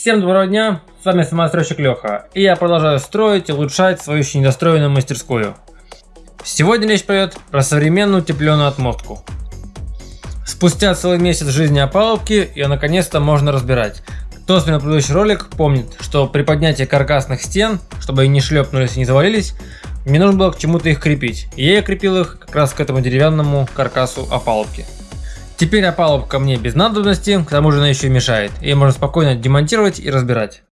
Всем доброго дня, с вами самостройщик Леха, и я продолжаю строить и улучшать свою еще недостроенную мастерскую. Сегодня речь пойдет про современную утепленную отмотку. Спустя целый месяц жизни опалубки ее наконец-то можно разбирать. Кто смотрел предыдущий ролик, помнит, что при поднятии каркасных стен, чтобы они не шлепнулись и не завалились, мне нужно было к чему-то их крепить. И я крепил их как раз к этому деревянному каркасу опалубки. Теперь опалубка мне без надобности, к тому же она еще мешает. Ее можно спокойно демонтировать и разбирать.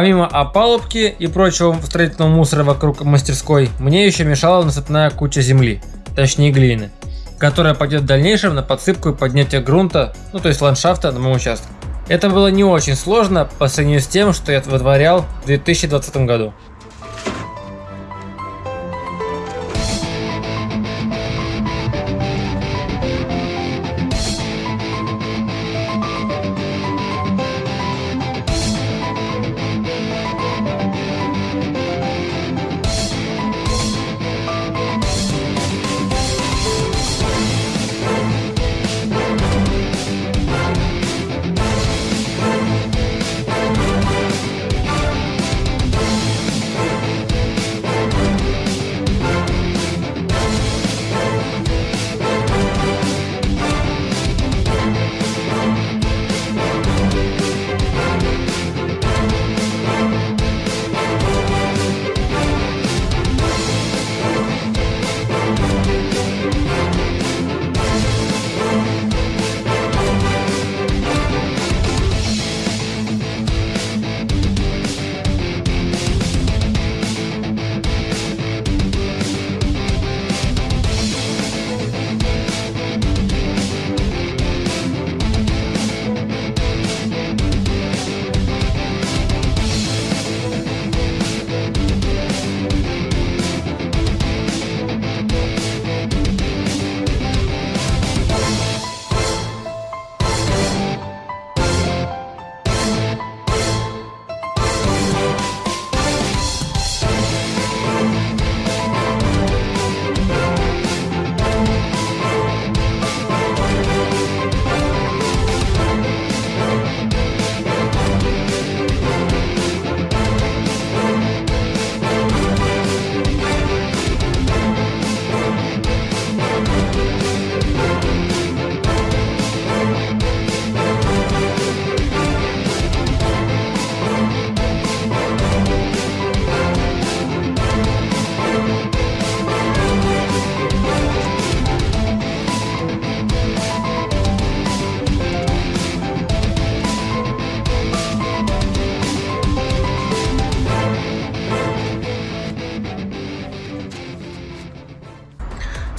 Помимо опалубки и прочего строительного мусора вокруг мастерской, мне еще мешала насыпная куча земли, точнее глины, которая пойдет в дальнейшем на подсыпку и поднятие грунта, ну то есть ландшафта на моем участке. Это было не очень сложно по сравнению с тем, что я вытворял в 2020 году.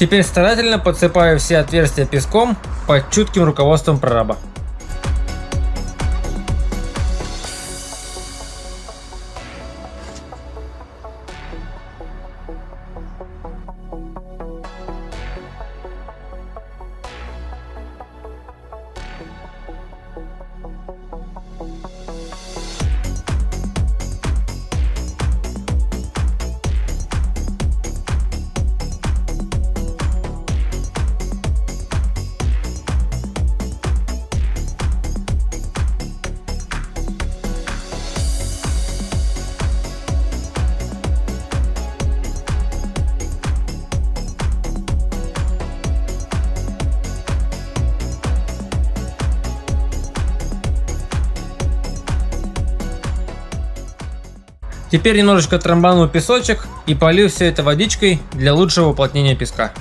Теперь старательно подсыпаю все отверстия песком под чутким руководством прораба. Теперь немножечко трамбану песочек и полью все это водичкой для лучшего уплотнения песка.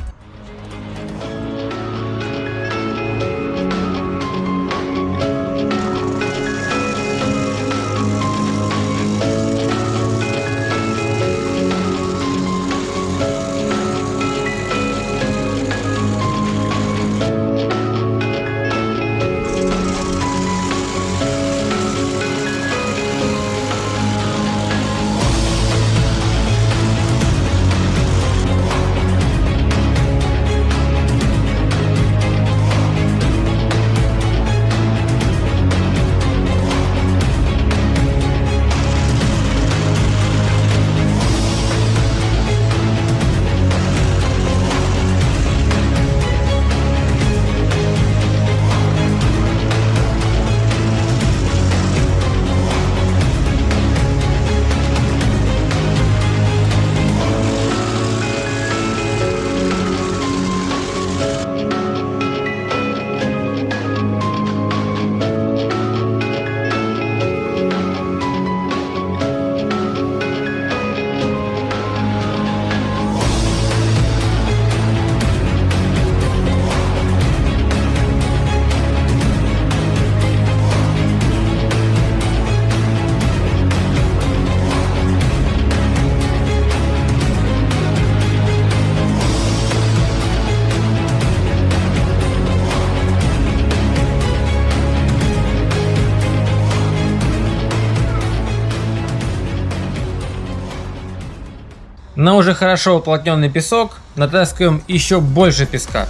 На уже хорошо уплотненный песок натаскиваем еще больше песка.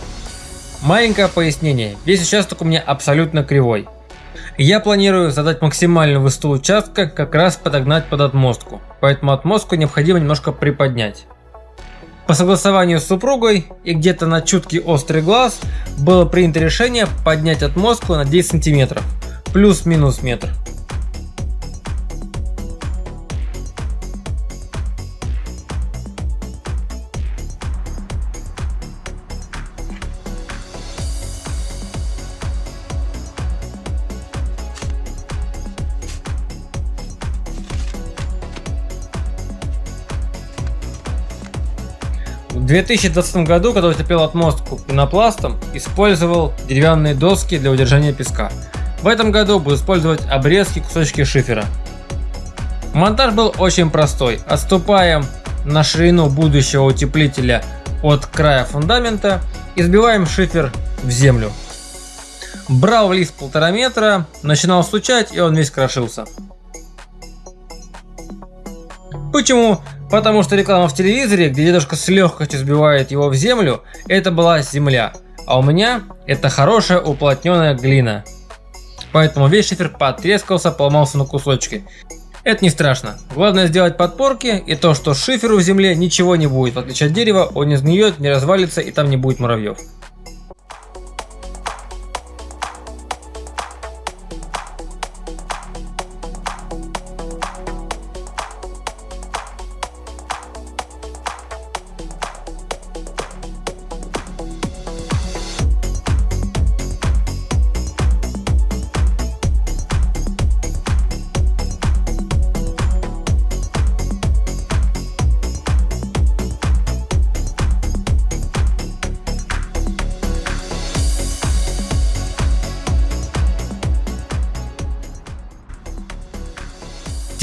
Маленькое пояснение, весь участок у меня абсолютно кривой. Я планирую задать максимальную высоту участка, как раз подогнать под отмостку, поэтому отмостку необходимо немножко приподнять. По согласованию с супругой и где-то на чуткий острый глаз было принято решение поднять отмостку на 10 сантиметров, плюс-минус метр. 2020 году, когда утопил отмостку пенопластом, использовал деревянные доски для удержания песка. В этом году буду использовать обрезки кусочки шифера. Монтаж был очень простой. Отступаем на ширину будущего утеплителя от края фундамента и сбиваем шифер в землю. Брал лист полтора метра, начинал стучать и он весь крошился. Почему? Потому что реклама в телевизоре, где дедушка с легкостью сбивает его в землю, это была земля. А у меня это хорошая уплотненная глина. Поэтому весь шифер потрескался, поломался на кусочки. Это не страшно. Главное сделать подпорки и то, что шиферу в земле ничего не будет. В отличие от дерева, он не сгниет, не развалится и там не будет муравьев.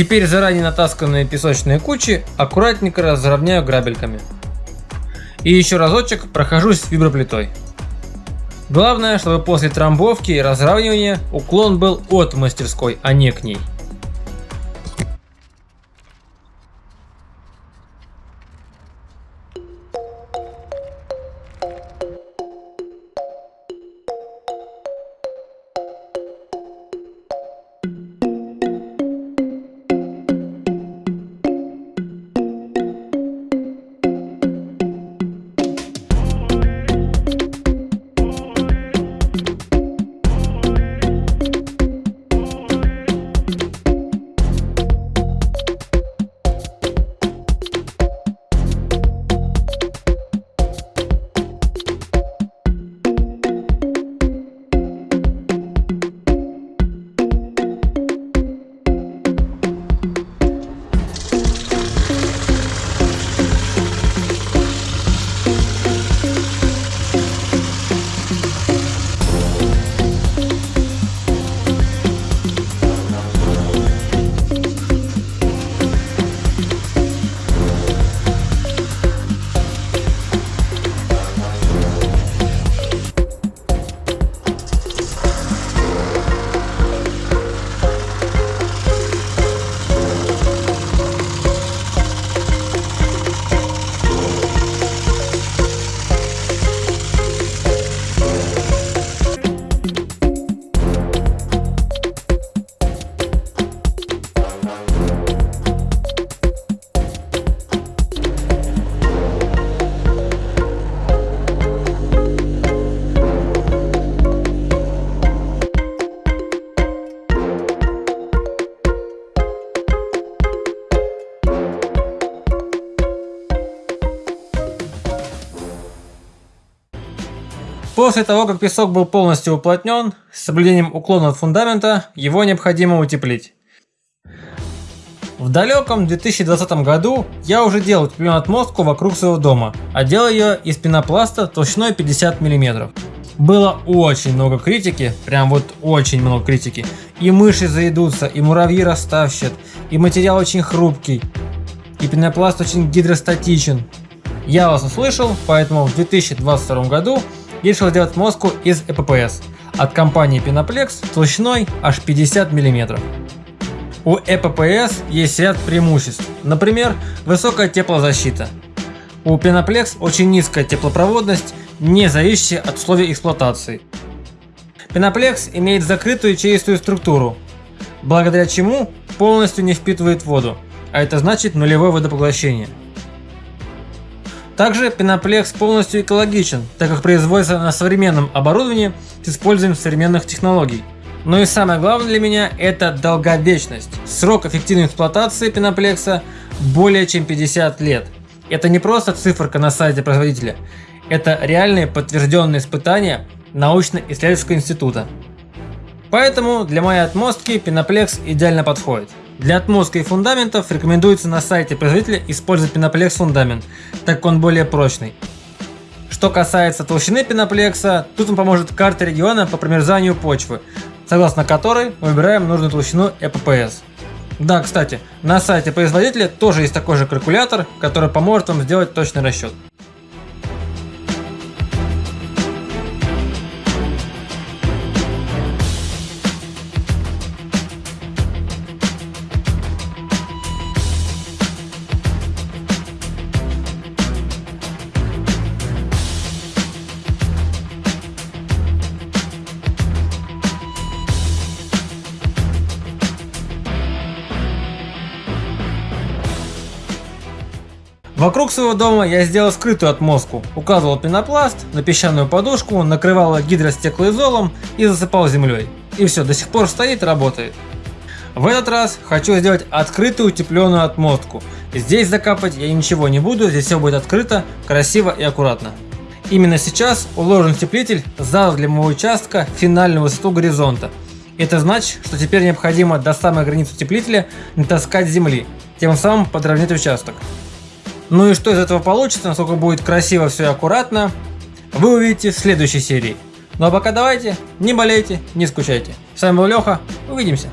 Теперь заранее натасканные песочные кучи аккуратненько разровняю грабельками. И еще разочек прохожусь виброплитой. Главное, чтобы после трамбовки и разравнивания уклон был от мастерской, а не к ней. После того, как песок был полностью уплотнен, с соблюдением уклона от фундамента, его необходимо утеплить. В далеком 2020 году я уже делал утепленную отмостку вокруг своего дома, а делал ее из пенопласта толщиной 50 мм. Было очень много критики, прям вот очень много критики. И мыши заедутся, и муравьи растащат, и материал очень хрупкий, и пенопласт очень гидростатичен. Я вас услышал, поэтому в 2022 году я решил сделать мозгу из ЭППС от компании Pinaplex толщиной аж 50 мм. У ЭППС есть ряд преимуществ, например, высокая теплозащита. У Pinaplex очень низкая теплопроводность, не зависящая от условий эксплуатации. Pinaplex имеет закрытую чистую структуру, благодаря чему полностью не впитывает воду, а это значит нулевое водопоглощение. Также пеноплекс полностью экологичен, так как производится на современном оборудовании с использованием современных технологий. Но и самое главное для меня это долговечность. Срок эффективной эксплуатации пеноплекса более чем 50 лет. Это не просто циферка на сайте производителя, это реальные подтвержденные испытания научно-исследовательского института. Поэтому для моей отмостки пеноплекс идеально подходит. Для отмостка и фундаментов рекомендуется на сайте производителя использовать пеноплекс фундамент, так как он более прочный. Что касается толщины пеноплекса, тут вам поможет карта региона по промерзанию почвы, согласно которой мы выбираем нужную толщину ЭППС. Да, кстати, на сайте производителя тоже есть такой же калькулятор, который поможет вам сделать точный расчет. Вокруг своего дома я сделал скрытую отмостку, указывал пенопласт на песчаную подушку, накрывал гидростеклоизолом и засыпал землей. И все, до сих пор стоит работает. В этот раз хочу сделать открытую утепленную отмостку. Здесь закапать я ничего не буду, здесь все будет открыто, красиво и аккуратно. Именно сейчас уложен утеплитель задал для моего участка финальную высоту горизонта. Это значит, что теперь необходимо до самой границы утеплителя натаскать земли, тем самым подровнять участок. Ну и что из этого получится, насколько будет красиво все и аккуратно, вы увидите в следующей серии. Ну а пока давайте, не болейте, не скучайте. С вами был Леха, увидимся.